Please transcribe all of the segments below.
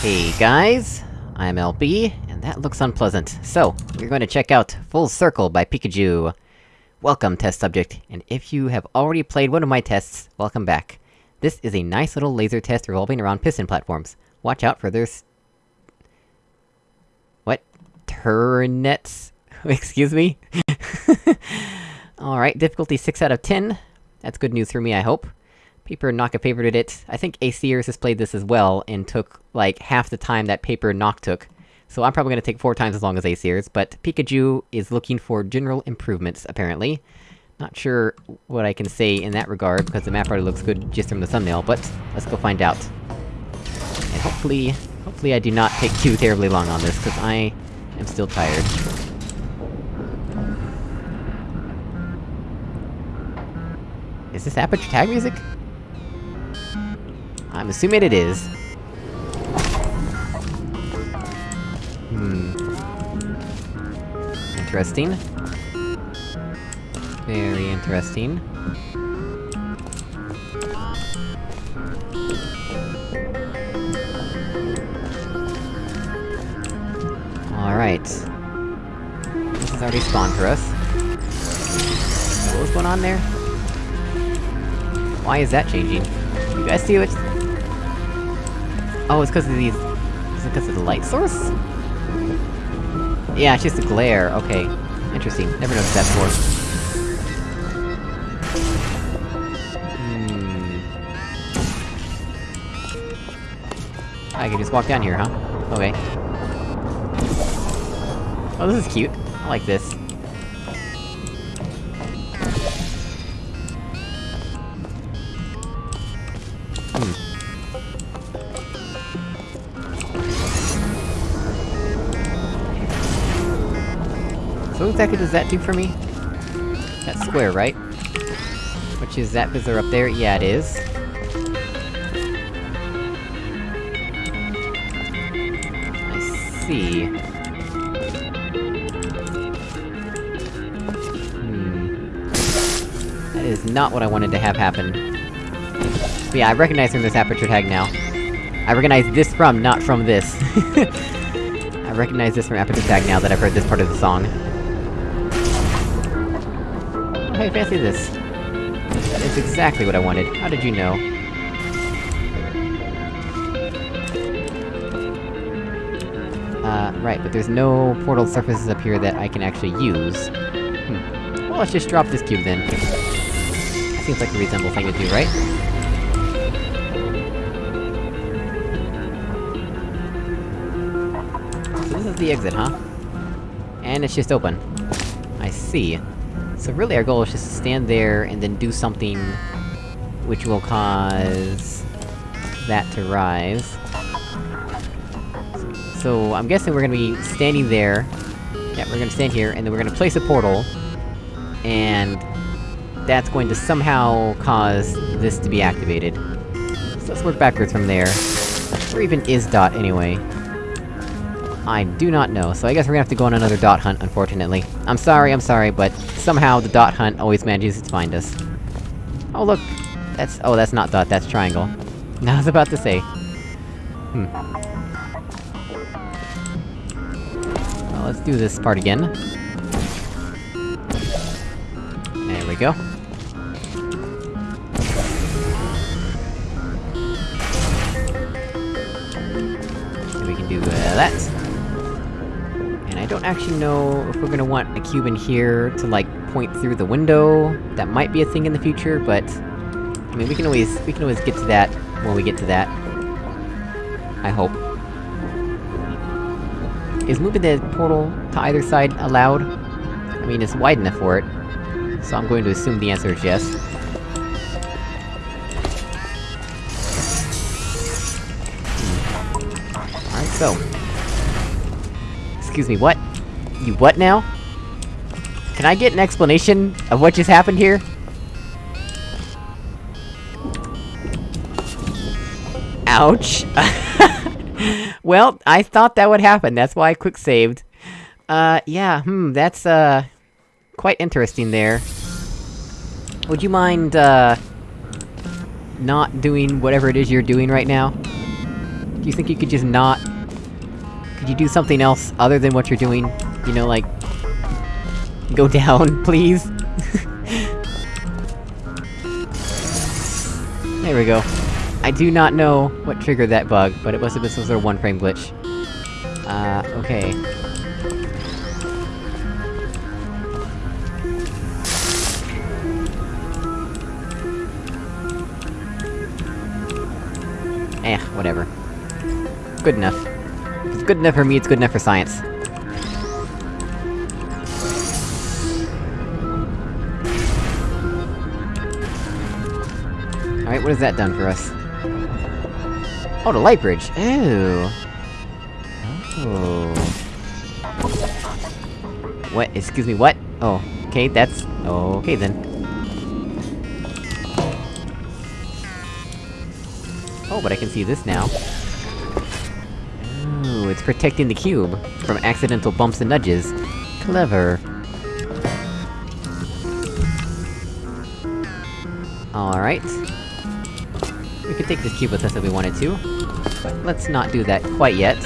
Hey guys, I'm LB, and that looks unpleasant. So, we're going to check out Full Circle by Pikachu. Welcome, test subject, and if you have already played one of my tests, welcome back. This is a nice little laser test revolving around piston platforms. Watch out for their What? Turnets? Excuse me? Alright, difficulty 6 out of 10. That's good news for me, I hope. Paper Naka favorited it. I think ACers has played this as well, and took, like, half the time that Paper Knock took. So I'm probably gonna take four times as long as ACers, but Pikachu is looking for general improvements, apparently. Not sure what I can say in that regard, because the map already looks good just from the thumbnail, but let's go find out. And hopefully... hopefully I do not take too terribly long on this, because I am still tired. Is this Aperture Tag music? I'm assuming it is. Hmm. Interesting. Very interesting. Alright. This has already spawned for us. What was going on there? Why is that changing? You guys see what's... Oh, it's because of these... Is it because of the light source? Yeah, it's just a glare, okay. Interesting, never noticed that before. Hmm... I can just walk down here, huh? Okay. Oh, this is cute. I like this. Exactly does that do for me? That square, right? Which is that visitor up there? Yeah, it is. I see. Hmm. That is not what I wanted to have happen. But yeah, I recognize from this aperture tag now. I recognize this from, not from this. I recognize this from aperture tag now that I've heard this part of the song. Hey, fancy this. That is exactly what I wanted. How did you know? Uh, right, but there's no portal surfaces up here that I can actually use. Hmm. Well, let's just drop this cube then. That seems like a reasonable thing to do, right? So this is the exit, huh? And it's just open. I see. So really our goal is just to stand there, and then do something... which will cause... that to rise. So, I'm guessing we're gonna be standing there... Yeah, we're gonna stand here, and then we're gonna place a portal... And... That's going to somehow cause this to be activated. So let's work backwards from there. Where even is Dot, anyway? I do not know, so I guess we're gonna have to go on another dot hunt, unfortunately. I'm sorry, I'm sorry, but somehow the dot hunt always manages to find us. Oh look! That's- oh, that's not dot, that's triangle. I was about to say. Hmm. Well, let's do this part again. There we go. We can do uh, that. And I don't actually know if we're gonna want a cube in here to, like, point through the window. That might be a thing in the future, but... I mean, we can always- we can always get to that when we get to that. I hope. Is moving the portal to either side allowed? I mean, it's wide enough for it. So I'm going to assume the answer is yes. Hmm. Alright, so... Excuse me, what? You what now? Can I get an explanation of what just happened here? Ouch! well, I thought that would happen, that's why I quick-saved. Uh, yeah, hmm, that's, uh... Quite interesting there. Would you mind, uh... Not doing whatever it is you're doing right now? Do you think you could just not... Could you do something else other than what you're doing? You know, like... Go down, please? there we go. I do not know what triggered that bug, but it must have been some sort of one-frame glitch. Uh, okay. Eh, whatever. Good enough. If it's good enough for me, it's good enough for science. What has that done for us? Oh, the light bridge! Ooh! Oh... What? Excuse me, what? Oh, okay, that's... Okay then. Oh, but I can see this now. Ooh, it's protecting the cube from accidental bumps and nudges. Clever. Alright. We could take this cube with us if we wanted to. But let's not do that quite yet.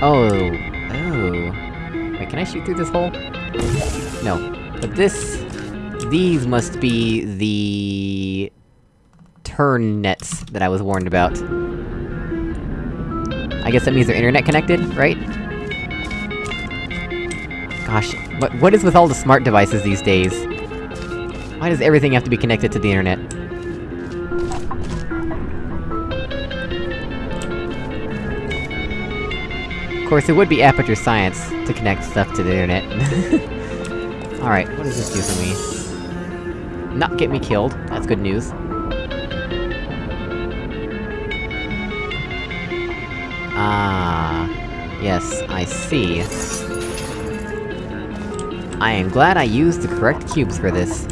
Oh... Oh... Wait, can I shoot through this hole? No. But this... These must be the... turn nets that I was warned about. I guess that means they're internet connected, right? Gosh, what- what is with all the smart devices these days? Why does everything have to be connected to the internet? Of course, it would be Aperture Science to connect stuff to the internet. Alright, what does this do for me? Not get me killed, that's good news. Ah... Yes, I see. I am glad I used the correct cubes for this.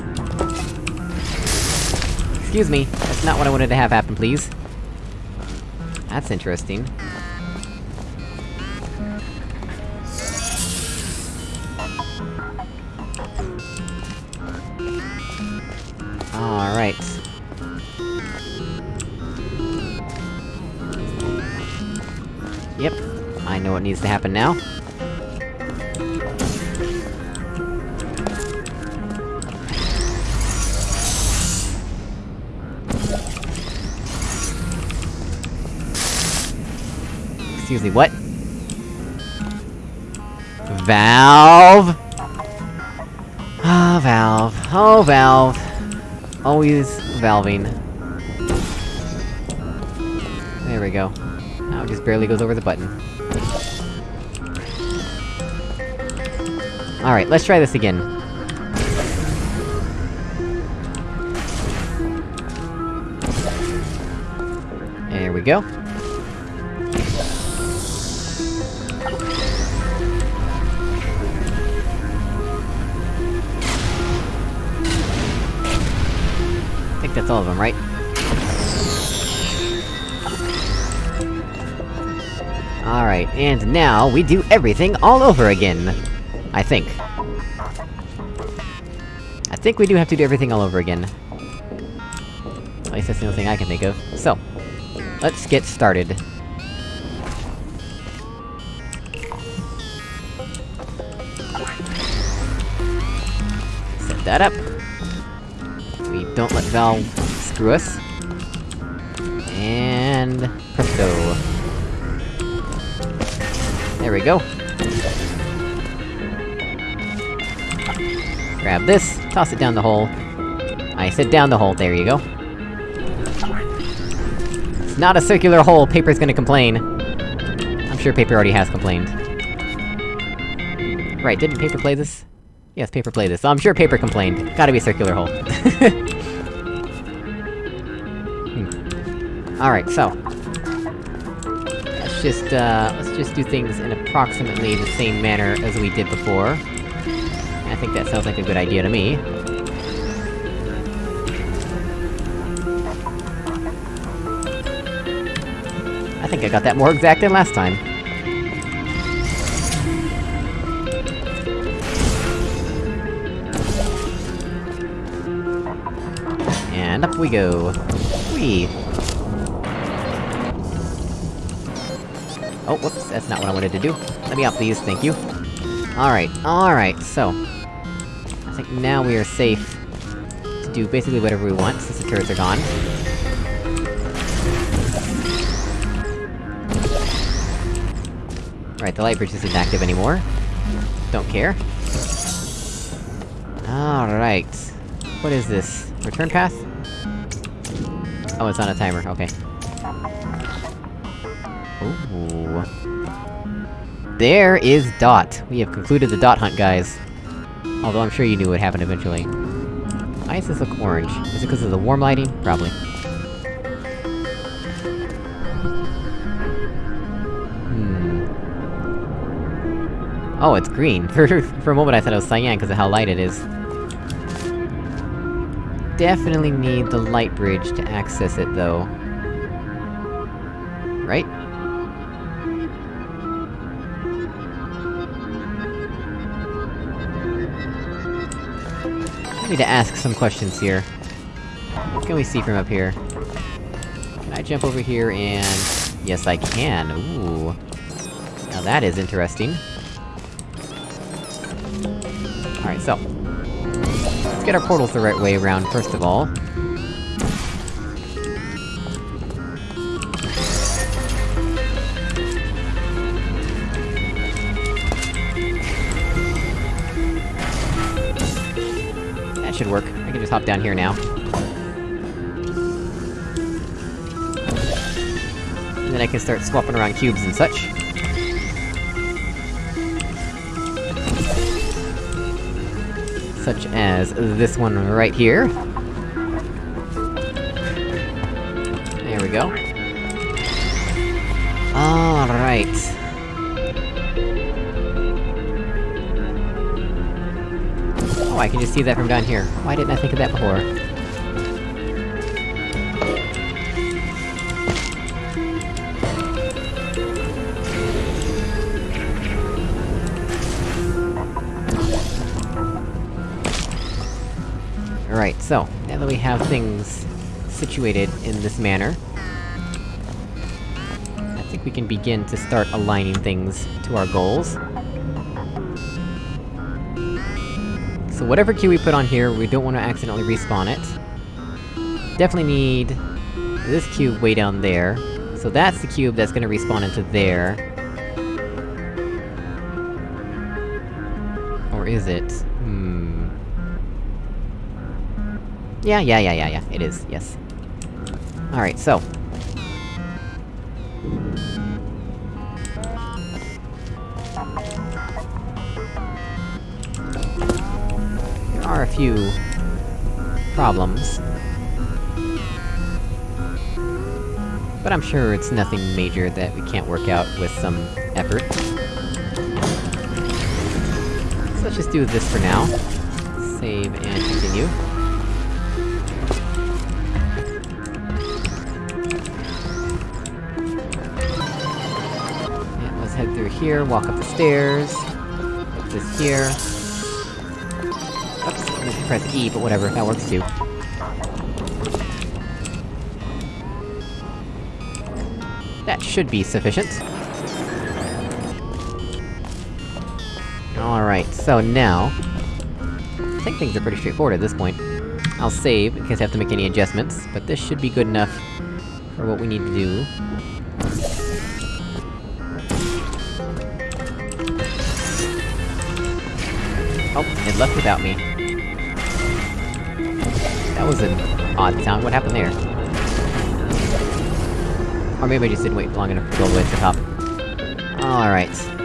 Excuse me, that's not what I wanted to have happen, please. That's interesting. Alright. Yep, I know what needs to happen now. Excuse me, what? Valve! Ah, Valve. Oh, Valve. Always valving. There we go. Now it just barely goes over the button. Alright, let's try this again. There we go. That's all of them, right? Alright, and now we do everything all over again! I think. I think we do have to do everything all over again. At least that's the only thing I can think of. So, let's get started. Set that up. We don't let Valve screw us. And... presto. There we go. Grab this, toss it down the hole. I said down the hole, there you go. It's not a circular hole, Paper's gonna complain. I'm sure Paper already has complained. Right, didn't Paper play this? Yes, Paper played this, I'm sure Paper complained. Gotta be a circular hole. hmm. Alright, so... Let's just, uh, let's just do things in approximately the same manner as we did before. I think that sounds like a good idea to me. I think I got that more exact than last time. we go. Whee! Oh, whoops, that's not what I wanted to do. Let me out, please, thank you. Alright, alright, so... I think now we are safe to do basically whatever we want, since the turrets are gone. Alright, the light bridge isn't active anymore. Don't care. Alright. What is this? Return path? Oh, it's on a timer, okay. Ooh. There is Dot! We have concluded the Dot hunt, guys. Although I'm sure you knew what happened eventually. Why does this look orange? Is it because of the warm lighting? Probably. Hmm... Oh, it's green. For, for a moment I thought it was cyan because of how light it is. Definitely need the light bridge to access it, though. Right? I need to ask some questions here. What can we see from up here? Can I jump over here and... Yes, I can, ooh. Now that is interesting. Alright, so... Get our portals the right way around, first of all. That should work. I can just hop down here now. And then I can start swapping around cubes and such. Such as this one right here. There we go. Alright. Oh, I can just see that from down here. Why didn't I think of that before? Alright, so, now that we have things situated in this manner... I think we can begin to start aligning things to our goals. So whatever cube we put on here, we don't want to accidentally respawn it. Definitely need... this cube way down there. So that's the cube that's gonna respawn into there. Or is it? Hmm... Yeah, yeah, yeah, yeah, yeah, it is, yes. Alright, so... There are a few... problems. But I'm sure it's nothing major that we can't work out with some effort. So let's just do this for now. Save and continue. Here, walk up the stairs... This here Oops, I meant to press E, but whatever, that works too. That should be sufficient. Alright, so now... I think things are pretty straightforward at this point. I'll save, in case I have to make any adjustments, but this should be good enough for what we need to do. Oh, it left without me. That was an odd sound, what happened there? Or maybe I just didn't wait long enough to go all the way to the top. Alright.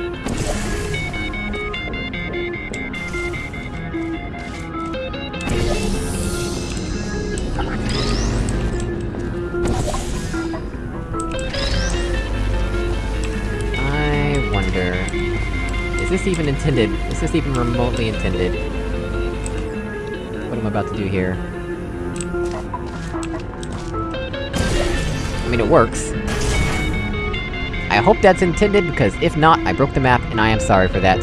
This even intended? Is this even remotely intended? What am I'm about to do here? I mean, it works. I hope that's intended, because if not, I broke the map, and I am sorry for that.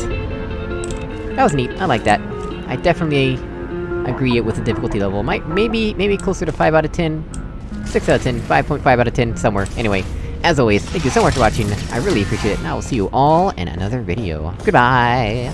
That was neat, I like that. I definitely agree it with the difficulty level. Might- maybe- maybe closer to 5 out of 10? 6 out of 10, 5.5 out of 10, somewhere. Anyway, As always, thank you so much for watching, I really appreciate it, and I will see you all in another video. Goodbye!